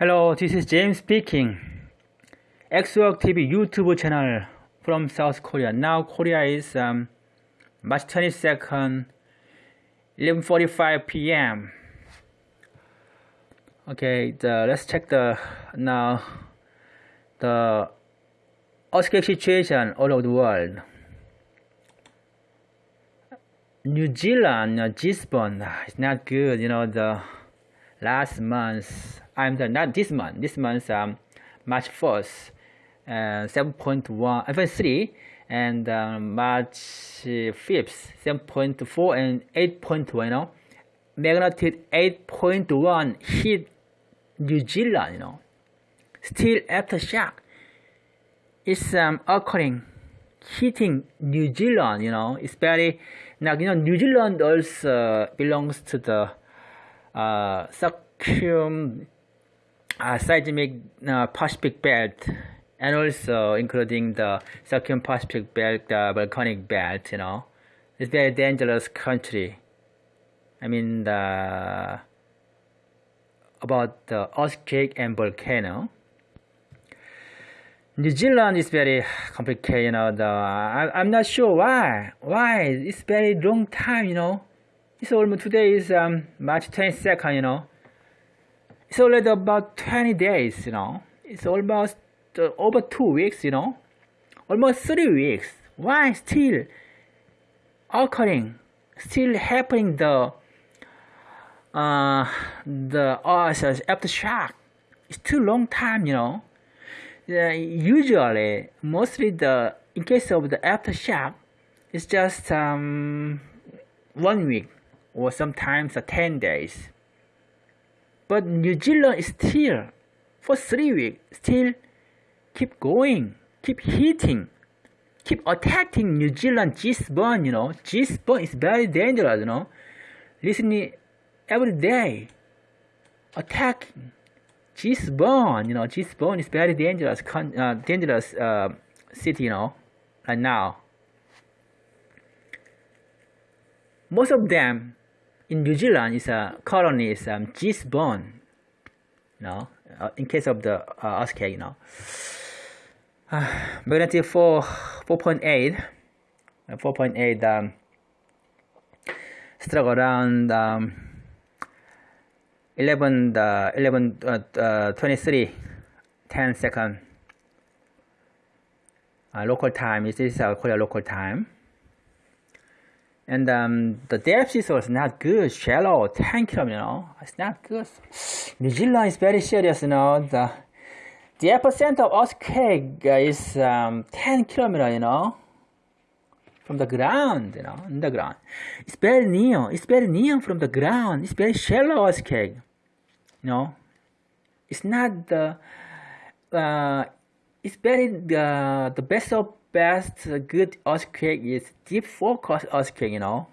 Hello, this is James speaking. Xwork TV YouTube channel from South Korea. Now Korea is um, March 22nd, 11:45 p.m. Okay, the, let's check the now the earthquake situation all over the world. New Zealand, Gisborne, it's not good. You know the last month I'm not this month. This month, um, March 1st, uh, 7.1, even 3, and um, March 5th, 7.4 and 8.1, you know. Magnitude 8.1 hit New Zealand, you know. Still aftershock is um, occurring, hitting New Zealand, you know. It's very, now, you know, New Zealand also belongs to the uh, circum uh, seismic uh, Pacific belt and also including the circum-Pacific belt, the volcanic belt, you know. It's very dangerous country. I mean, the, about the earthquake and volcano. New Zealand is very complicated, you know, the, I, I'm not sure why, why, it's very long time, you know. It's almost, today is um, March 22nd, you know it's already about 20 days, you know. It's almost uh, over two weeks, you know. Almost three weeks. Why still occurring, still happening the uh, the uh, aftershock? It's too long time, you know. Uh, usually, mostly the in case of the aftershock, it's just um, one week or sometimes uh, 10 days. But New Zealand is still, for three weeks, still keep going, keep hitting, keep attacking New Zealand Gisborne, you know. Gisborne is very dangerous, you know. Listening every day, attacking Gisborne, you know. Gisborne is very dangerous, uh, dangerous uh, city, you know, right now. Most of them in New Zealand it's a colony is um, Gisborne, you know, uh, in case of the uh, you know. Uh, magnitude 4, 4.8, uh, 4.8 um, struck around um, 11, uh, 11 uh, uh, 23, 10 second uh, local time. This is uh, Korea local time and um, the depth is also not good, shallow, 10 kilometer, you know, it's not good. New Zealand is very serious, you know, the, the epicenter of earthquake is um, 10 kilometer, you know, from the ground, you know, in the ground. It's very near, it's very near from the ground, it's very shallow earthquake, you know. It's not the, uh, it's very, the, the best of best good earthquake is deep focus earthquake, you know,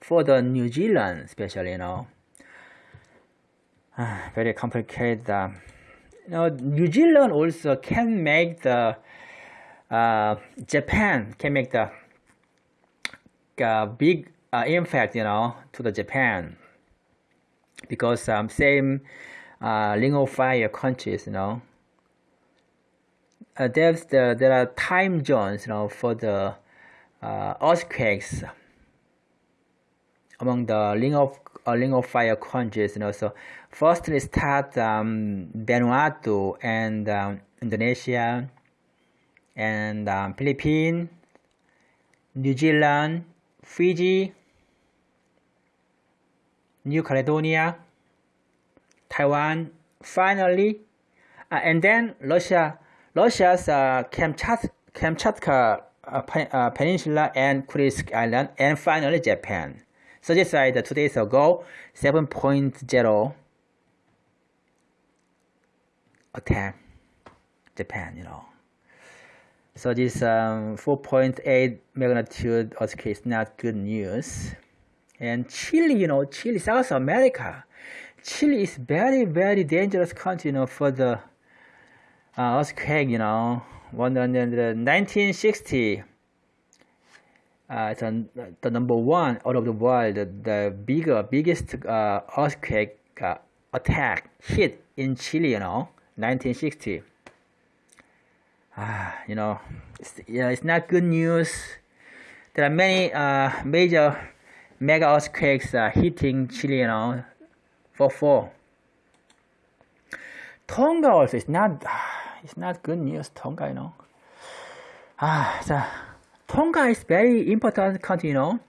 for the New Zealand especially, you know. Uh, very complicated. Uh, you know, New Zealand also can make the uh, Japan can make the uh, big uh, impact, you know, to the Japan because um, same uh, ring of fire countries, you know uh, there's the, there are time zones, you know, for the uh, earthquakes among the ring of uh, ring of fire countries. You know, so first we start um, Vanuatu and um, Indonesia and um, Philippines, New Zealand, Fiji, New Caledonia, Taiwan, finally, uh, and then Russia Russia's uh, Kamchatka, Kamchatka uh, uh, Peninsula and Kursk Island, and finally Japan. So like two days ago, 7.0 attack Japan, you know. So this um, 4.8 magnitude earthquake is not good news. And Chile, you know, Chile, South America. Chile is very, very dangerous country, you know, for the uh, earthquake, you know, one in 1960. Uh, a, the number one out of the world, the, the bigger, biggest uh, earthquake uh, attack hit in Chile, you know, 1960. Ah, you know, it's, yeah, it's not good news. There are many uh, major mega earthquakes uh, hitting Chile, you know, for four. Tonga also is not, it's not good news. Tonga, you know. Ah, so Tonga is very important country, you know.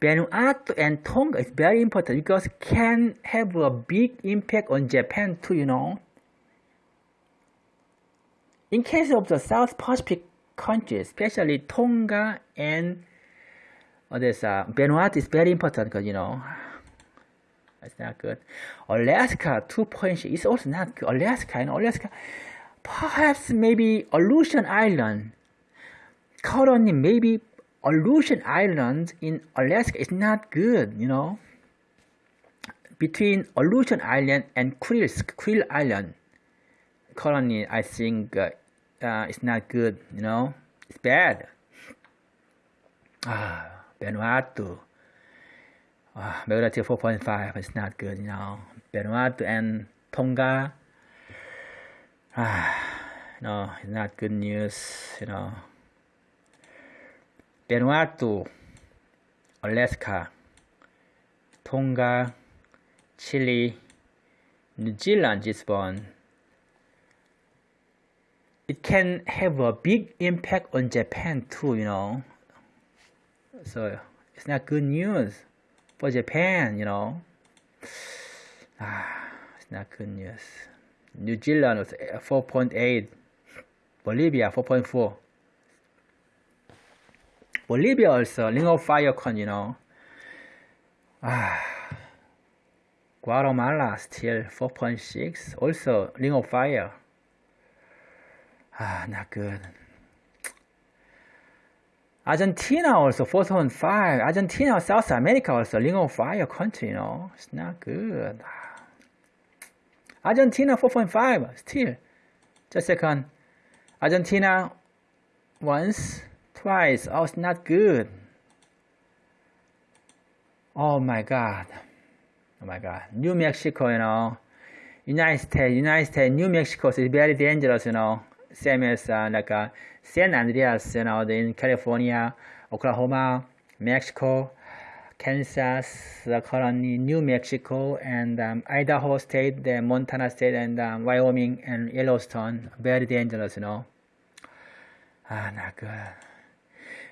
Vanuatu and Tonga is very important because can have a big impact on Japan too, you know. In case of the South Pacific countries, especially Tonga and others, uh, Vanuatu is very important because, you know, it's not good. Alaska 2.6 is also not good. Alaska, you know, Alaska, perhaps maybe Aleutian Island. Currently, maybe Aleutian Island in Alaska is not good, you know. Between Aleutian Island and Kurils, Kuril Island, currently I think uh, uh, it's not good, you know, it's bad. Ah, Vanuatu. Ah, Magnitude 4.5 is not good, you know. Vanuatu and Tonga. Ah, no, it's not good news, you know. Vanuatu, Alaska, Tonga, Chile, New Zealand, Gisborne it can have a big impact on Japan too, you know. So it's not good news for Japan, you know. Ah, it's not good news. New Zealand was 4.8, Bolivia 4.4. Bolivia also ring of fire con, you know. Ah, Guatemala still 4.6, also ring of fire. Ah, not good. Argentina also 4.5. Argentina, South America also ring of fire country, you know. It's not good. Argentina 4.5 still. Just second. Argentina once, twice. Oh, it's not good. Oh my God. Oh my God. New Mexico, you know. United States, United States, New Mexico is very dangerous, you know same as uh, like uh, San Andreas, you know, in California, Oklahoma, Mexico, Kansas, uh, currently New Mexico, and um, Idaho State, the Montana State, and um, Wyoming and Yellowstone. Very dangerous, you know. Ah, not good.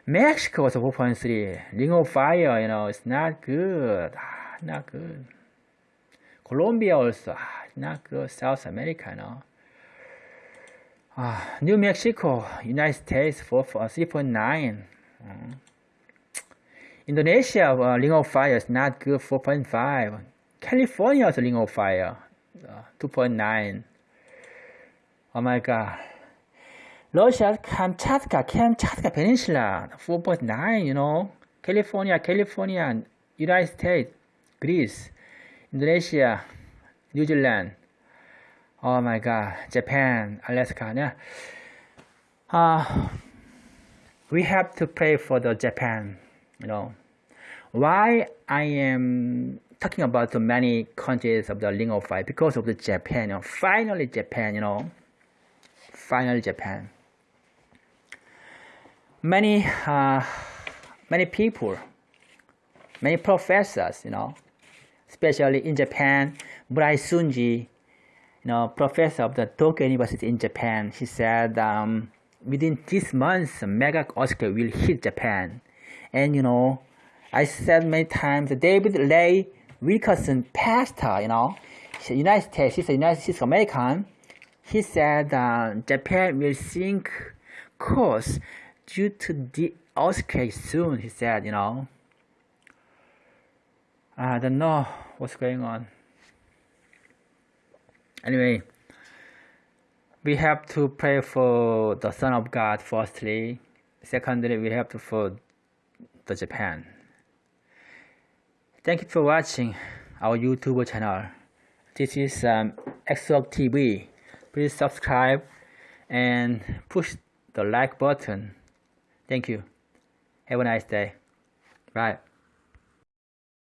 Mexico was 4.3. Ring of Fire, you know, it's not good. Ah, not good. Colombia also, ah, not good. South America, you know. Uh, New Mexico, United States for, for 3.9. Uh, Indonesia, uh, ring of fire is not good, 4.5. California ring of fire, uh, 2.9. Oh my god. Russia, Kamchatka, Kamchatka Peninsula, 4.9, you know. California, California, United States, Greece, Indonesia, New Zealand, oh my god Japan Alaska yeah uh, we have to pray for the Japan you know why I am talking about so many countries of the Ring of because of the Japan you know. Finally Japan you know. Finally Japan. Many uh, many people many professors you know. Especially in Japan Murai Sunji you know, professor of the Tokyo University in Japan, he said um, within this month, mega earthquake will hit Japan. And you know, I said many times, David Ray Wilkerson, pastor, you know, United States, he's a United States American. He said uh, Japan will sink course due to the earthquake soon. He said, you know. I don't know what's going on anyway we have to pray for the son of god firstly secondly we have to for the japan thank you for watching our youtube channel this is um, TV. Please subscribe and push the like button. Thank you. Have a nice day. Bye.